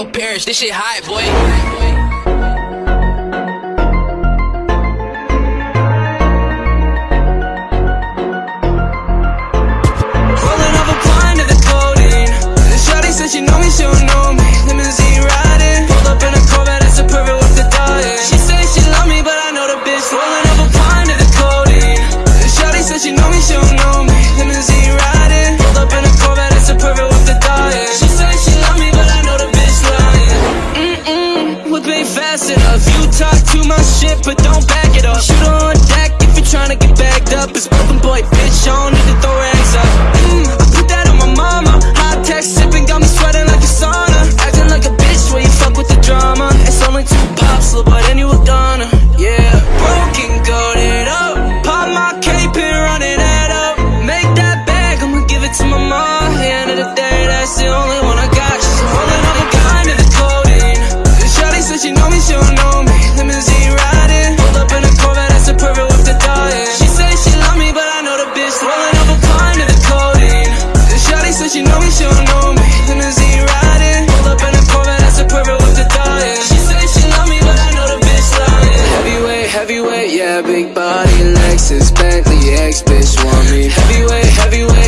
your parents. This shit hot, boy. Too much shit, but don't back it up. Shoot on deck if you're trying to get backed up. It's broken boy, bitch, I don't need to throw rags up. Mm, I put that on my mama. Hot tech sipping, got me sweating like a sauna. Acting like a bitch where you fuck with the drama. It's only two pops, little but then you a goner. Yeah, broken, goaded up. Pop my cape and run it head up. Make that bag, I'ma give it to my mom. At the end of the day, that's the only one I got. She's holding up a gun to the codeine. Shawty said she know me, she don't yeah, big body, Lexus, Bentley, X bitch want me. Heavyweight, heavyweight,